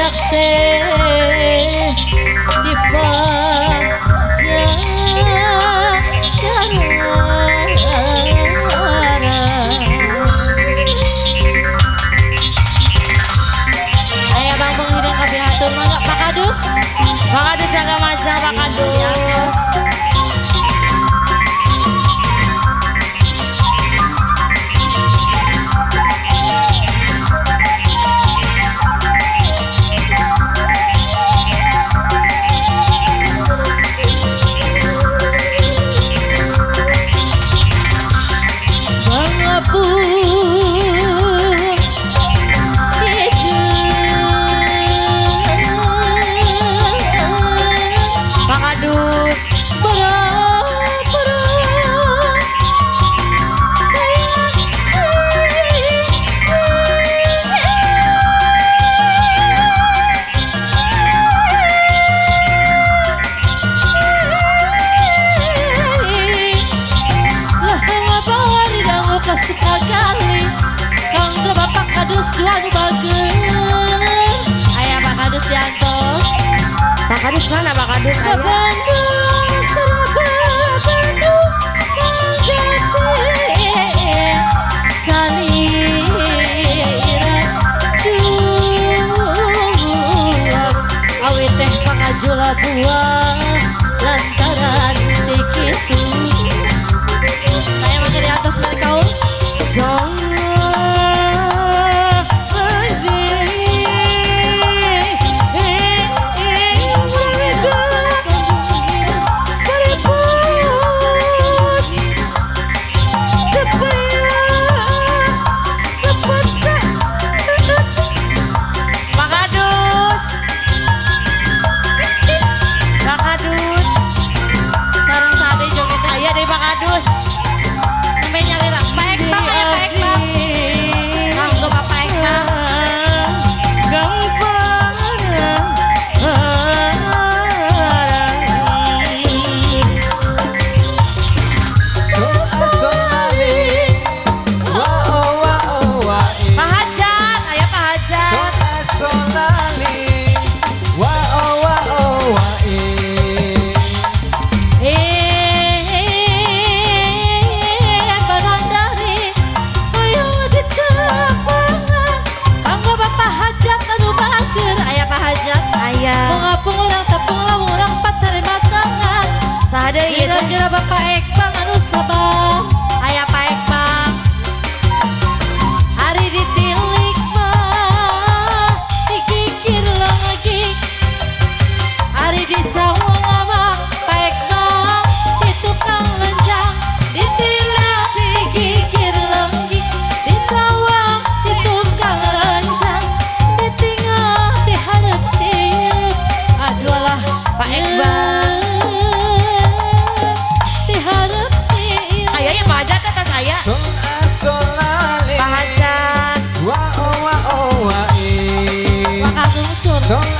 لغتي Pakadus Berat buah lantaran segitu Ada ya. Kira-kira Bapak son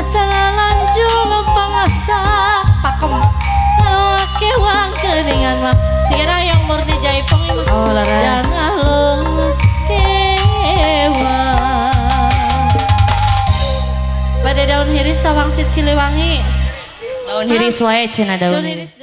asa lanju lempang asa pakem ngalungake wang keningan mah sikira yang mau jaipong imah oh laras. Dan ngalungake pada daun hiris tawang sit siliwangi. Daun hiris wae cina daun hiris